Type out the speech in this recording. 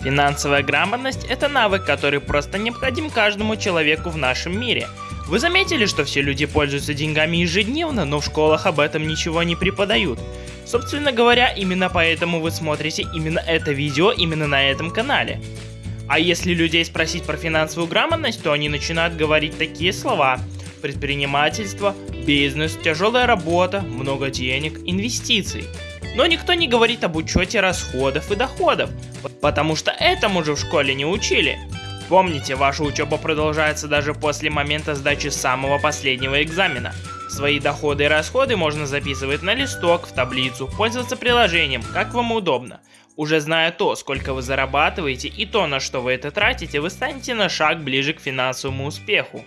Финансовая грамотность – это навык, который просто необходим каждому человеку в нашем мире. Вы заметили, что все люди пользуются деньгами ежедневно, но в школах об этом ничего не преподают? Собственно говоря, именно поэтому вы смотрите именно это видео именно на этом канале. А если людей спросить про финансовую грамотность, то они начинают говорить такие слова. Предпринимательство, бизнес, тяжелая работа, много денег, инвестиций. Но никто не говорит об учете расходов и доходов, потому что этому же в школе не учили. Помните, ваша учеба продолжается даже после момента сдачи самого последнего экзамена. Свои доходы и расходы можно записывать на листок, в таблицу, пользоваться приложением, как вам удобно. Уже зная то, сколько вы зарабатываете и то, на что вы это тратите, вы станете на шаг ближе к финансовому успеху.